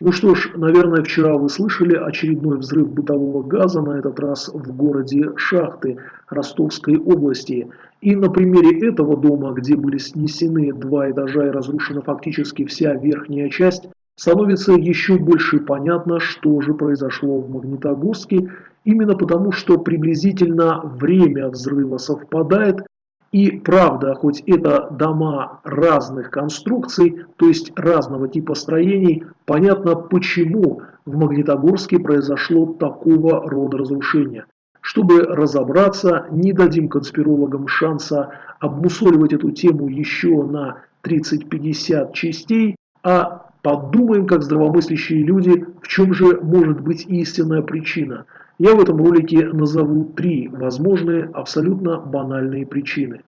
Ну что ж, наверное, вчера вы слышали очередной взрыв бытового газа, на этот раз в городе Шахты Ростовской области. И на примере этого дома, где были снесены два этажа и разрушена фактически вся верхняя часть, становится еще больше понятно, что же произошло в Магнитогорске, именно потому, что приблизительно время взрыва совпадает и правда, хоть это дома разных конструкций, то есть разного типа строений, понятно почему в Магнитогорске произошло такого рода разрушение. Чтобы разобраться, не дадим конспирологам шанса обмусоливать эту тему еще на 30-50 частей, а подумаем, как здравомыслящие люди, в чем же может быть истинная причина – я в этом ролике назову три возможные абсолютно банальные причины.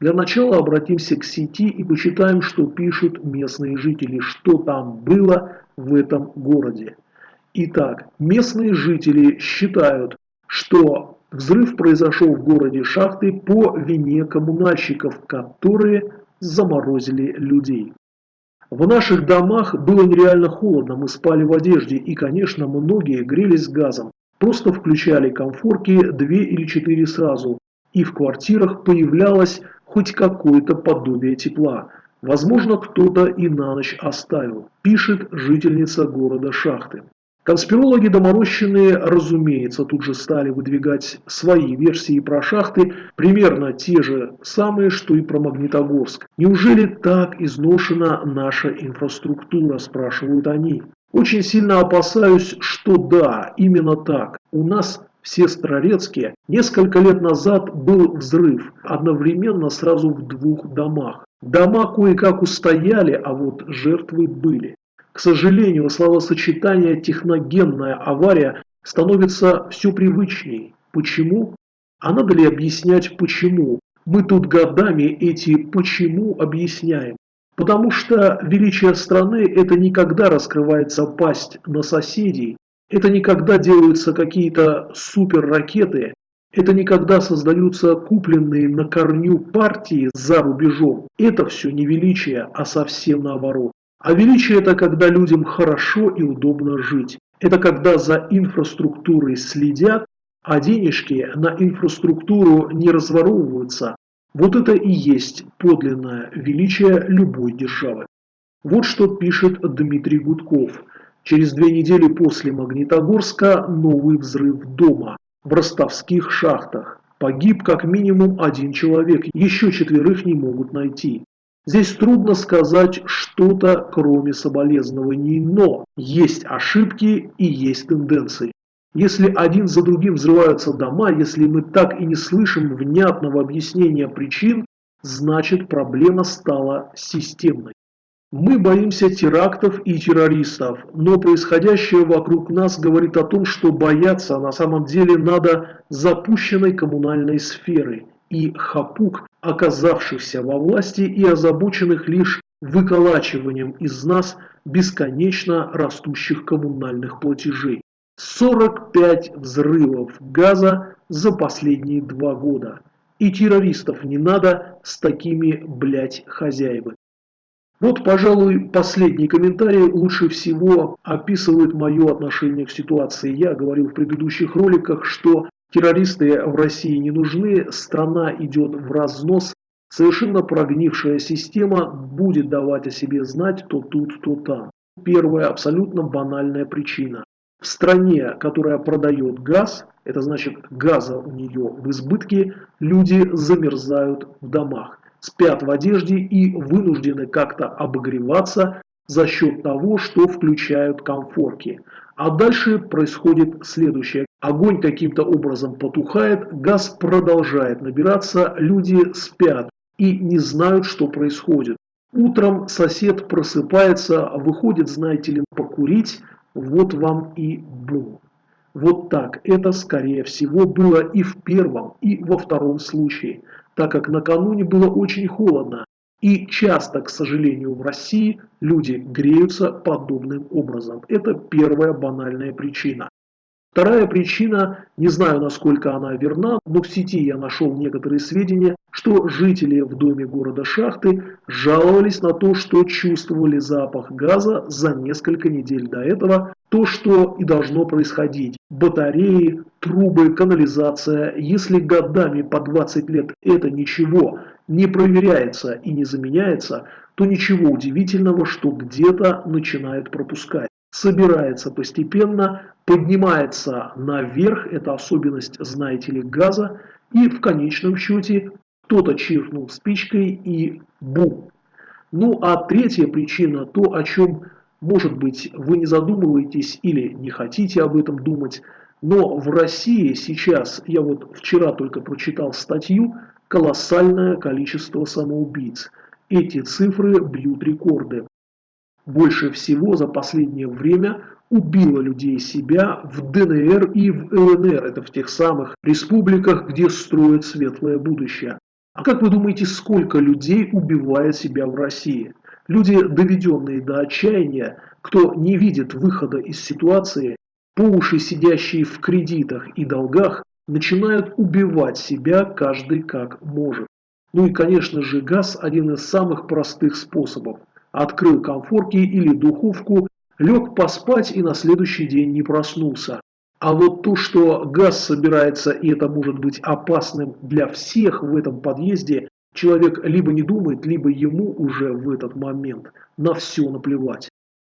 Для начала обратимся к сети и почитаем, что пишут местные жители, что там было в этом городе. Итак, местные жители считают, что взрыв произошел в городе Шахты по вине коммунальщиков, которые заморозили людей. В наших домах было нереально холодно, мы спали в одежде и, конечно, многие грелись газом. Просто включали комфорки две или четыре сразу, и в квартирах появлялось хоть какое-то подобие тепла. Возможно, кто-то и на ночь оставил, пишет жительница города Шахты. Конспирологи доморощенные, разумеется, тут же стали выдвигать свои версии про шахты, примерно те же самые, что и про Магнитогорск. Неужели так изношена наша инфраструктура, спрашивают они. Очень сильно опасаюсь, что да, именно так. У нас в Сестрорецке несколько лет назад был взрыв, одновременно сразу в двух домах. Дома кое-как устояли, а вот жертвы были. К сожалению, словосочетание «техногенная авария» становится все привычней. Почему? А надо ли объяснять почему? Мы тут годами эти «почему» объясняем. Потому что величие страны – это никогда раскрывается пасть на соседей, это никогда делаются какие-то суперракеты, это никогда создаются купленные на корню партии за рубежом. Это все не величие, а совсем наоборот. А величие – это когда людям хорошо и удобно жить. Это когда за инфраструктурой следят, а денежки на инфраструктуру не разворовываются, вот это и есть подлинное величие любой державы. Вот что пишет Дмитрий Гудков. Через две недели после Магнитогорска новый взрыв дома в ростовских шахтах. Погиб как минимум один человек, еще четверых не могут найти. Здесь трудно сказать что-то, кроме соболезнований, но есть ошибки и есть тенденции. Если один за другим взрываются дома, если мы так и не слышим внятного объяснения причин, значит проблема стала системной. Мы боимся терактов и террористов, но происходящее вокруг нас говорит о том, что бояться на самом деле надо запущенной коммунальной сферы и хапук, оказавшихся во власти и озабоченных лишь выколачиванием из нас бесконечно растущих коммунальных платежей. 45 взрывов газа за последние два года. И террористов не надо с такими, блядь, хозяевами. Вот, пожалуй, последний комментарий лучше всего описывает мое отношение к ситуации. Я говорил в предыдущих роликах, что террористы в России не нужны, страна идет в разнос, совершенно прогнившая система будет давать о себе знать то тут, то там. Первая абсолютно банальная причина. В стране, которая продает газ, это значит газа у нее в избытке, люди замерзают в домах, спят в одежде и вынуждены как-то обогреваться за счет того, что включают комфорки. А дальше происходит следующее. Огонь каким-то образом потухает, газ продолжает набираться, люди спят и не знают, что происходит. Утром сосед просыпается, выходит, знаете ли, покурить, вот вам и бум. Вот так это, скорее всего, было и в первом, и во втором случае, так как накануне было очень холодно, и часто, к сожалению, в России люди греются подобным образом. Это первая банальная причина. Вторая причина, не знаю насколько она верна, но в сети я нашел некоторые сведения, что жители в доме города Шахты жаловались на то, что чувствовали запах газа за несколько недель до этого, то, что и должно происходить. Батареи, трубы, канализация, если годами по 20 лет это ничего не проверяется и не заменяется, то ничего удивительного, что где-то начинает пропускать собирается постепенно, поднимается наверх, это особенность, знаете ли, газа, и в конечном счете кто-то чиркнул спичкой и бум. Ну а третья причина, то о чем, может быть, вы не задумываетесь или не хотите об этом думать, но в России сейчас, я вот вчера только прочитал статью, колоссальное количество самоубийц. Эти цифры бьют рекорды больше всего за последнее время убило людей себя в ДНР и в ЛНР, это в тех самых республиках, где строят светлое будущее. А как вы думаете, сколько людей убивает себя в России? Люди, доведенные до отчаяния, кто не видит выхода из ситуации, по уши сидящие в кредитах и долгах, начинают убивать себя каждый как может. Ну и конечно же газ один из самых простых способов открыл комфорки или духовку, лег поспать и на следующий день не проснулся. А вот то, что газ собирается и это может быть опасным для всех в этом подъезде, человек либо не думает, либо ему уже в этот момент на все наплевать.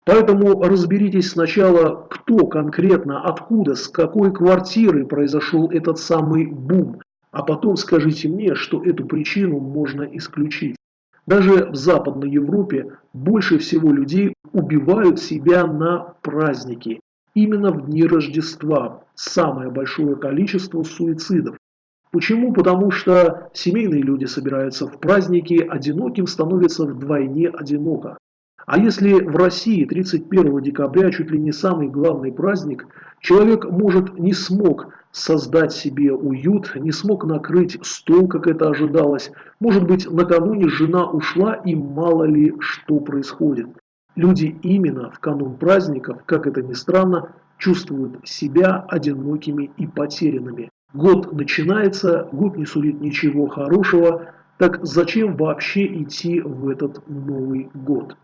Поэтому разберитесь сначала, кто конкретно, откуда, с какой квартиры произошел этот самый бум, а потом скажите мне, что эту причину можно исключить. Даже в Западной Европе больше всего людей убивают себя на праздники. Именно в дни Рождества самое большое количество суицидов. Почему? Потому что семейные люди собираются в праздники, одиноким становится вдвойне одиноко. А если в России 31 декабря чуть ли не самый главный праздник, человек, может, не смог создать себе уют, не смог накрыть стол, как это ожидалось. Может быть, накануне жена ушла и мало ли что происходит. Люди именно в канун праздников, как это ни странно, чувствуют себя одинокими и потерянными. Год начинается, год не сулит ничего хорошего, так зачем вообще идти в этот Новый год?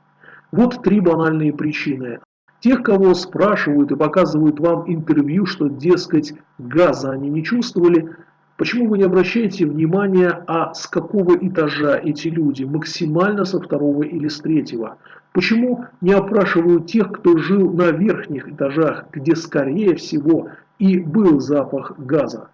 Вот три банальные причины. Тех, кого спрашивают и показывают вам интервью, что, дескать, газа они не чувствовали, почему вы не обращаете внимания, а с какого этажа эти люди, максимально со второго или с третьего? Почему не опрашивают тех, кто жил на верхних этажах, где, скорее всего, и был запах газа?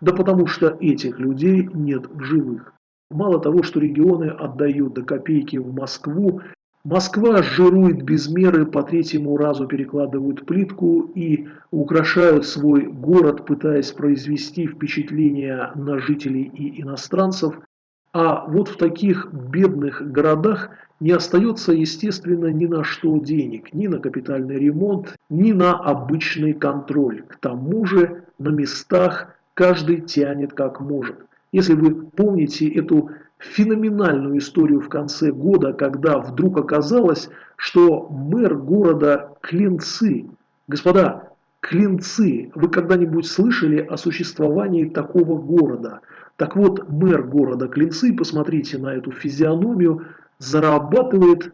Да потому что этих людей нет в живых. Мало того, что регионы отдают до копейки в Москву, Москва жирует без меры, по третьему разу перекладывают плитку и украшают свой город, пытаясь произвести впечатление на жителей и иностранцев. А вот в таких бедных городах не остается, естественно, ни на что денег, ни на капитальный ремонт, ни на обычный контроль. К тому же на местах каждый тянет как может. Если вы помните эту феноменальную историю в конце года, когда вдруг оказалось, что мэр города Клинцы, господа, Клинцы, вы когда-нибудь слышали о существовании такого города? Так вот, мэр города Клинцы, посмотрите на эту физиономию, зарабатывает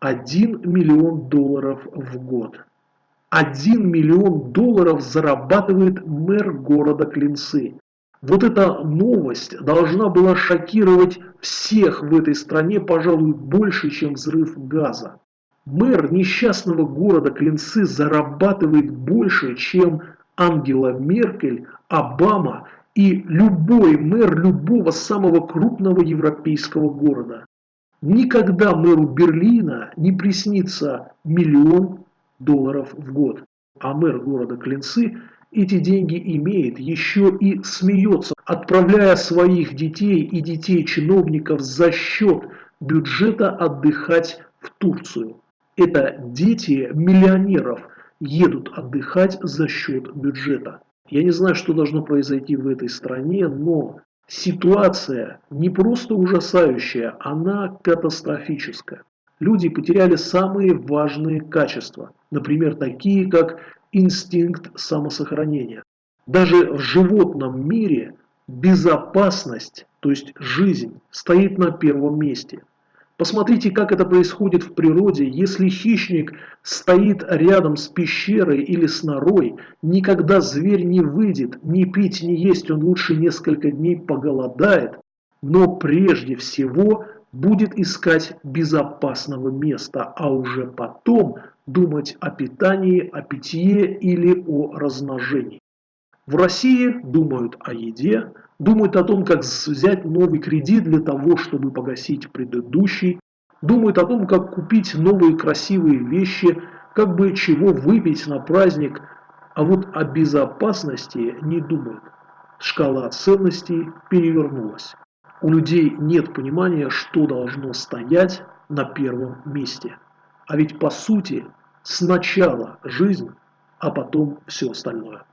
1 миллион долларов в год. 1 миллион долларов зарабатывает мэр города Клинцы. Вот эта новость должна была шокировать всех в этой стране, пожалуй, больше, чем взрыв газа. Мэр несчастного города Клинцы зарабатывает больше, чем Ангела Меркель, Обама и любой мэр любого самого крупного европейского города. Никогда мэру Берлина не приснится миллион долларов в год. А мэр города Клинцы эти деньги имеет, еще и смеется, отправляя своих детей и детей чиновников за счет бюджета отдыхать в Турцию. Это дети миллионеров едут отдыхать за счет бюджета. Я не знаю, что должно произойти в этой стране, но ситуация не просто ужасающая, она катастрофическая. Люди потеряли самые важные качества, например, такие как инстинкт самосохранения. Даже в животном мире безопасность, то есть жизнь, стоит на первом месте. Посмотрите, как это происходит в природе. Если хищник стоит рядом с пещерой или с норой, никогда зверь не выйдет, ни пить, ни есть, он лучше несколько дней поголодает, но прежде всего будет искать безопасного места, а уже потом думать о питании, о питье или о размножении. В России думают о еде, думают о том, как взять новый кредит для того, чтобы погасить предыдущий, думают о том, как купить новые красивые вещи, как бы чего выпить на праздник, а вот о безопасности не думают. Шкала ценностей перевернулась. У людей нет понимания, что должно стоять на первом месте. А ведь по сути сначала жизнь, а потом все остальное.